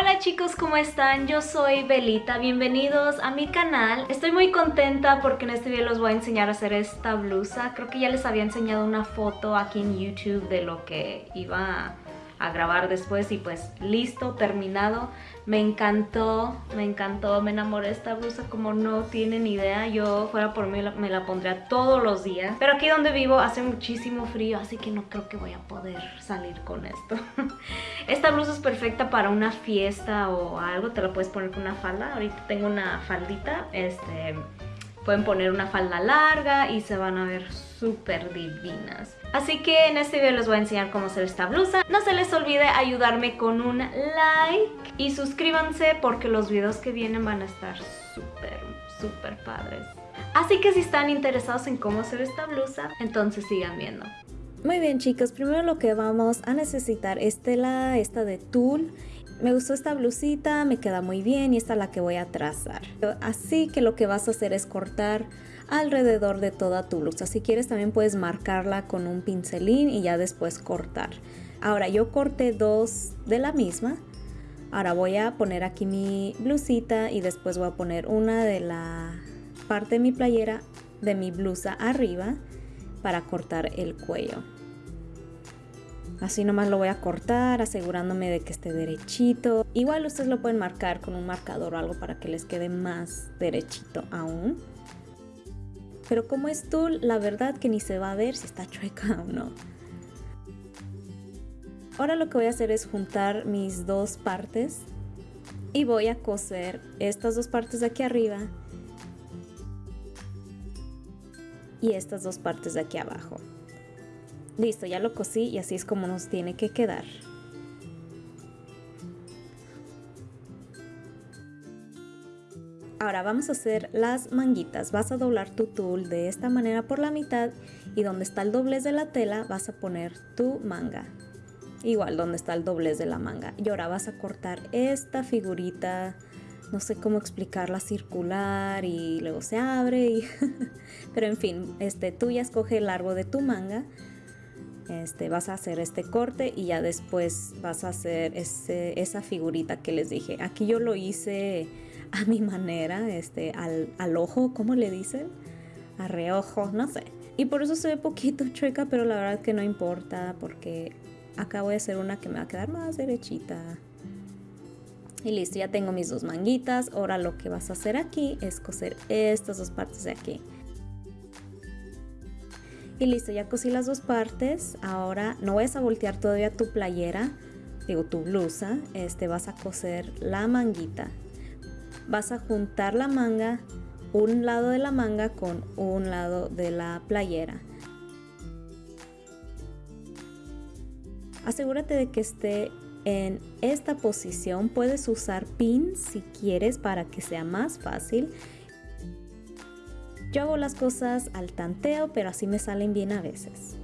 Hola chicos, ¿cómo están? Yo soy Belita, bienvenidos a mi canal. Estoy muy contenta porque en este video les voy a enseñar a hacer esta blusa. Creo que ya les había enseñado una foto aquí en YouTube de lo que iba a grabar después y pues listo, terminado. Me encantó, me encantó, me enamoré esta blusa como no tienen idea. Yo fuera por mí me la pondría todos los días. Pero aquí donde vivo hace muchísimo frío, así que no creo que voy a poder salir con esto. Esta blusa es perfecta para una fiesta o algo, te la puedes poner con una falda. Ahorita tengo una faldita, este Pueden poner una falda larga y se van a ver súper divinas. Así que en este video les voy a enseñar cómo hacer esta blusa. No se les olvide ayudarme con un like y suscríbanse porque los videos que vienen van a estar súper, súper padres. Así que si están interesados en cómo hacer esta blusa, entonces sigan viendo. Muy bien chicos, primero lo que vamos a necesitar es tela esta de tul me gustó esta blusita, me queda muy bien y esta es la que voy a trazar. Así que lo que vas a hacer es cortar alrededor de toda tu blusa. Si quieres también puedes marcarla con un pincelín y ya después cortar. Ahora yo corté dos de la misma. Ahora voy a poner aquí mi blusita y después voy a poner una de la parte de mi playera de mi blusa arriba para cortar el cuello. Así nomás lo voy a cortar asegurándome de que esté derechito. Igual ustedes lo pueden marcar con un marcador o algo para que les quede más derechito aún. Pero como es tul, la verdad que ni se va a ver si está chueca o no. Ahora lo que voy a hacer es juntar mis dos partes y voy a coser estas dos partes de aquí arriba y estas dos partes de aquí abajo. Listo, ya lo cosí y así es como nos tiene que quedar. Ahora vamos a hacer las manguitas. Vas a doblar tu tul de esta manera por la mitad y donde está el doblez de la tela vas a poner tu manga. Igual donde está el doblez de la manga. Y ahora vas a cortar esta figurita, no sé cómo explicarla, circular y luego se abre. Pero en fin, este, tú ya escoge el largo de tu manga este, vas a hacer este corte y ya después vas a hacer esa figurita que les dije. Aquí yo lo hice a mi manera, este, al, ojo, ¿cómo le dicen? A reojo, no sé. Y por eso se ve poquito chueca, pero la verdad que no importa porque acá voy a hacer una que me va a quedar más derechita. Y listo, ya tengo mis dos manguitas. Ahora lo que vas a hacer aquí es coser estas dos partes de aquí. Y listo, ya cosí las dos partes. Ahora no vayas a voltear todavía tu playera, digo tu blusa. Este, vas a coser la manguita. Vas a juntar la manga, un lado de la manga con un lado de la playera. Asegúrate de que esté en esta posición. Puedes usar pins si quieres para que sea más fácil. Yo hago las cosas al tanteo, pero así me salen bien a veces.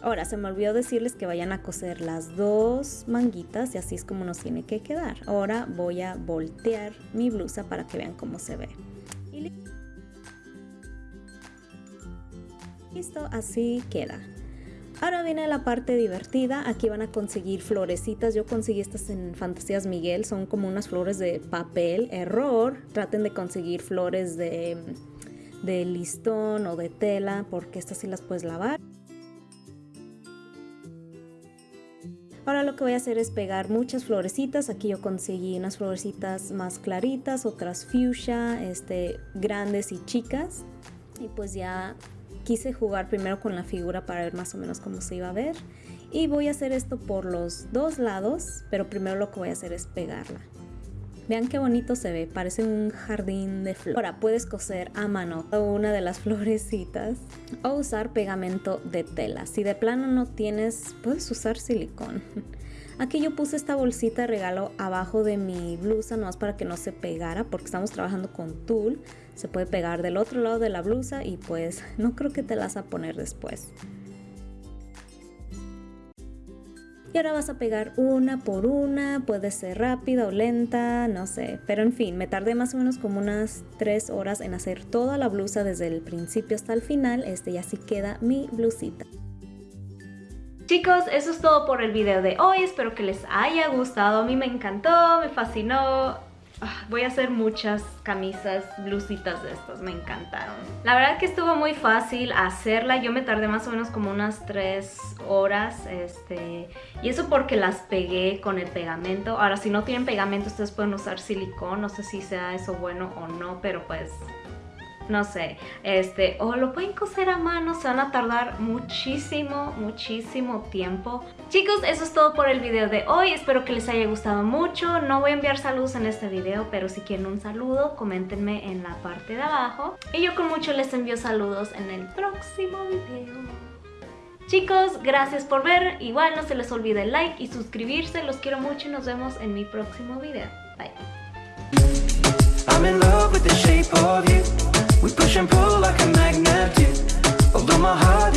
Ahora, se me olvidó decirles que vayan a coser las dos manguitas y así es como nos tiene que quedar. Ahora voy a voltear mi blusa para que vean cómo se ve. listo, así queda. Ahora viene la parte divertida, aquí van a conseguir florecitas, yo conseguí estas en Fantasías Miguel, son como unas flores de papel, error, traten de conseguir flores de de listón o de tela porque estas sí las puedes lavar. Ahora lo que voy a hacer es pegar muchas florecitas. Aquí yo conseguí unas florecitas más claritas, otras fuchsia, este, grandes y chicas. Y pues ya quise jugar primero con la figura para ver más o menos cómo se iba a ver. Y voy a hacer esto por los dos lados, pero primero lo que voy a hacer es pegarla. Vean qué bonito se ve, parece un jardín de flores. Ahora puedes coser a mano una de las florecitas o usar pegamento de tela. Si de plano no tienes, puedes usar silicón. Aquí yo puse esta bolsita de regalo abajo de mi blusa, no más para que no se pegara, porque estamos trabajando con tul. Se puede pegar del otro lado de la blusa y pues no creo que te las a poner después. Y ahora vas a pegar una por una, puede ser rápida o lenta, no sé. Pero en fin, me tardé más o menos como unas 3 horas en hacer toda la blusa desde el principio hasta el final. Este ya así queda mi blusita. Chicos, eso es todo por el video de hoy. Espero que les haya gustado. A mí me encantó, me fascinó. Ah, voy a hacer muchas camisas, blusitas de estas, me encantaron. La verdad que estuvo muy fácil hacerla, yo me tardé más o menos como unas 3 horas, este, y eso porque las pegué con el pegamento. Ahora, si no tienen pegamento, ustedes pueden usar silicón, no sé si sea eso bueno o no, pero pues no sé, este, o lo pueden coser a mano, se van a tardar muchísimo, muchísimo tiempo. Chicos, eso es todo por el video de hoy, espero que les haya gustado mucho, no voy a enviar saludos en este video, pero si quieren un saludo, coméntenme en la parte de abajo. Y yo con mucho les envío saludos en el próximo video. Chicos, gracias por ver, igual no se les olvide el like y suscribirse, los quiero mucho y nos vemos en mi próximo video. Bye. And pull like a magnet do Although my heart